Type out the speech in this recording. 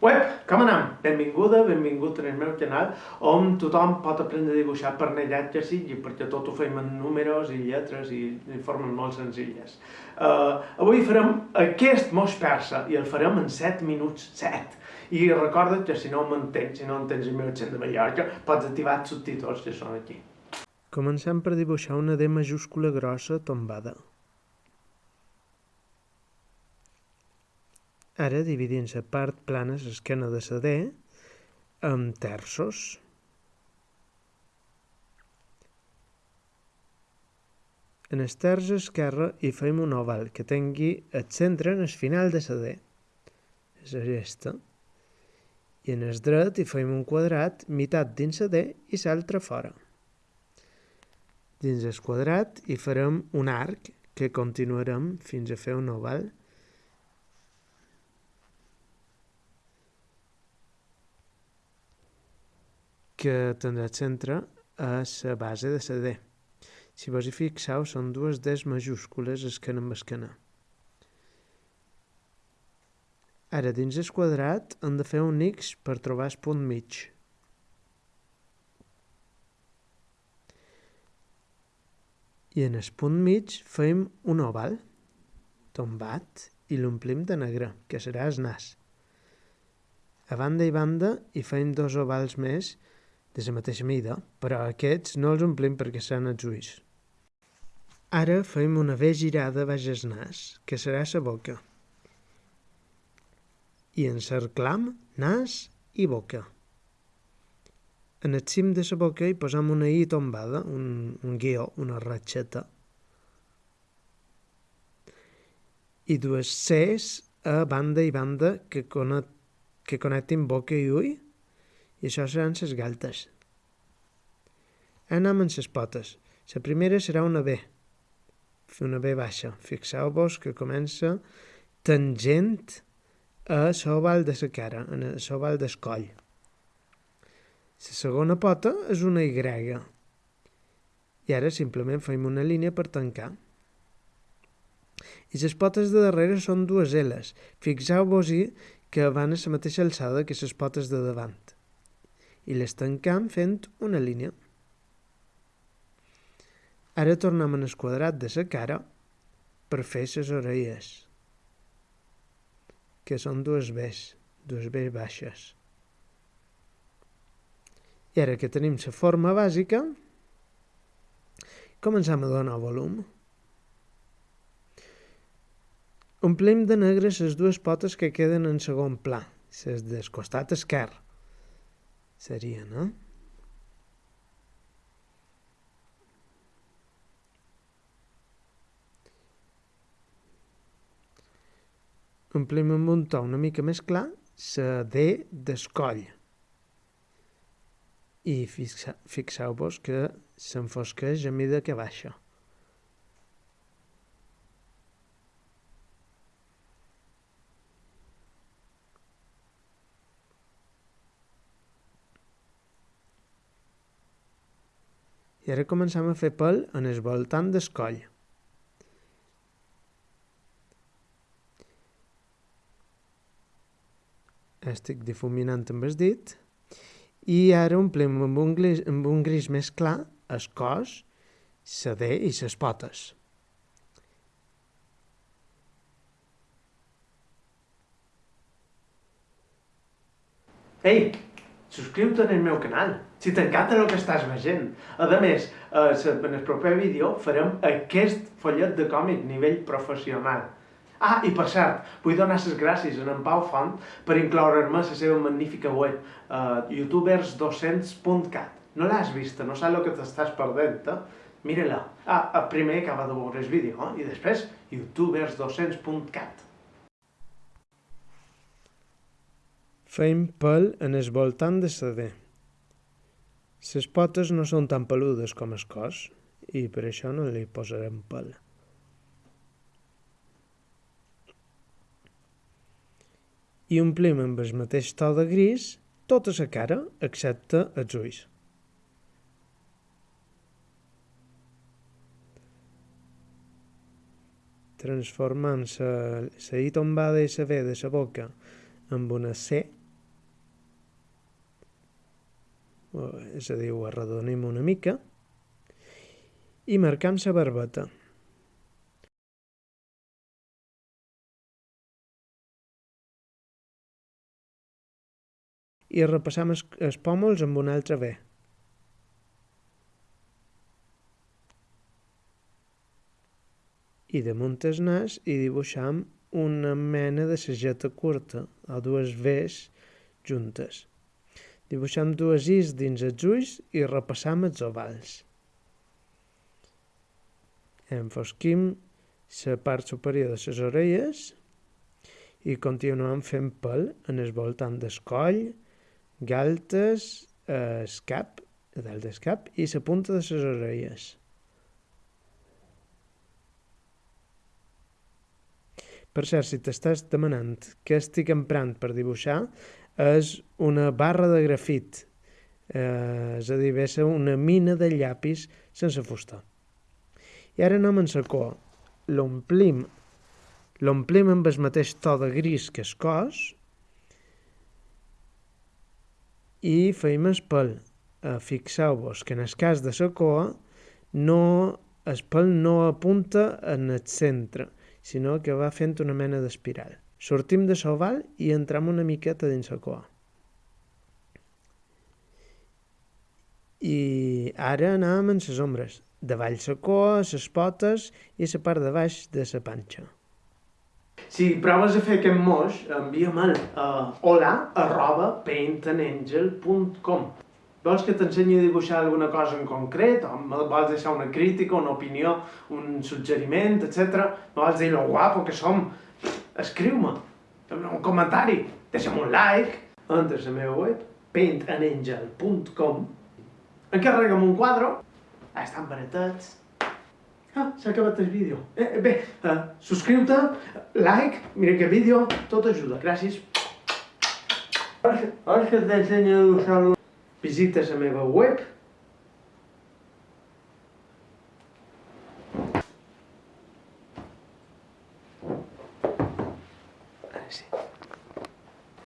Web, com anem? Benvinguda, benvingut en el meu canal, on tothom pot aprendre a dibuixar per nellatges i perquè tot ho fem en números i lletres i, i formes molt senzilles. Uh, avui farem aquest moix persa i el farem en 7 minuts, 7. I recorda que si no m'entens, si no entens el meu accent de Mallorca, pots activar els subtítols que són aquí. Comencem per dibuixar una D majúscula grossa tombada. Ara dividim la part plana, l'esquena de la D, amb terços. En el terç esquerre hi fem un oval que tingui el centre en el final de la D. És aquesta. I en el dret hi fem un quadrat, meitat dins la D i l'altra fora. Dins el quadrat hi farem un arc que continuarem fins a fer un oval que tindrà el centre a la base de la D. Si vos hi fixeu, són dues Ds majúscules esquena amb esquena. Ara, dins el quadrat, hem de fer un X per trobar el punt mig. I en el punt mig fem un oval tombat i l'omplim de negre, que serà el nas. A banda i banda hi fem dos ovals més de la mateixa mida, però aquests no els omplim perquè seran els ulls. Ara fem una V girada baix el nas, que serà la boca. I encerclam nas i boca. En el cim de la boca hi posam una I tombada, un, un guió, una ratxeta. I dues Cs a banda i banda que connectin boca i ull i això seran les galtes. Anem amb les potes. La primera serà una B, una B baixa. Fixeu-vos que comença tangent a l'oval de la cara, a l'oval del coll. La segona pota és una Y. I ara simplement fem una línia per tancar. I les potes de darrere són dues L's. Fixeu-vos-hi que van a la mateixa alçada que les potes de davant i les tancam fent una línia. Ara tornem en el quadrat de la cara per fer les orelles, que són dues Bs, dues Bs baixes. I ara que tenim la forma bàsica, comencem a donar volum. Omplim de negre les dues potes que queden en segon pla, les del costat esquerre seria, no? Omplim amb un to una mica més clar la D d'escoll. I fixeu-vos que s'enfosqueix a mida que baixa. Ara comencem a fer pèl en el voltant del coll. Estic difuminant amb el dit i ara omplim amb un gris, amb un gris més clar el cos, la D i les potes. Ei, subscriu-te al meu canal, si t'encanta el que estàs veient. A més, eh, en el proper vídeo farem aquest follet de còmic nivell professional. Ah, i per cert, vull donar les gràcies a en Pau Font per incloure-me a la seva magnífica web, uh, youtubers200.cat. No l'has vista, no saps el que t'estàs perdent, eh? Mira-la. Ah, primer acaba de veure el vídeo, eh? i després youtubers200.cat. Fem pèl en el voltant de la D. Les potes no són tan peludes com el cos i per això no li posarem pèl. I omplim amb el mateix to de gris tota la cara excepte els ulls. Transformant la I tombada i la V de la boca amb una C és a dir, ho arredonim una mica, i marcam la barbeta. I repassam els, els pòmuls amb un altre B. I damunt el nas hi dibuixam una mena de sageta curta, o dues Vs juntes. Dibuixam dues Is dins els ulls i repassam els ovals. Enfosquim la part superior de les orelles i continuem fent pèl en el voltant del coll, galtes, el cap, dalt del cap i la punta de les orelles. Per cert, si t'estàs demanant què estic emprant per dibuixar, és una barra de grafit, eh, és a dir, ve una mina de llapis sense fusta. I ara anem en cua. L'omplim l'omplim amb el mateix to de gris que el cos i feim el pèl. Eh, Fixeu-vos que en el cas de cua no, el pèl no apunta en el centre, sinó que va fent una mena d'espiral. Sortim de l'oval i entrem una miqueta dins la cua. I ara anem en les ombres. Davall la cua, les potes i la part de baix de la panxa. Si proves a fer aquest moix, envia'm el uh, hola arroba Vols que t'ensenyi a dibuixar alguna cosa en concret? O vols deixar una crítica, una opinió, un suggeriment, etc. Vols dir lo guapo que som? Escriu-me un comentari, deixa'm un like, entres a la meva web, paintandangel.com, encarrega'm un quadre, estan baratats. Ah, s'ha acabat el vídeo. Eh, bé, uh, subscriu-te, like, mira que vídeo, tot ajuda. Gràcies. Vols que t'ensenyi a dibuixar Visita la meva web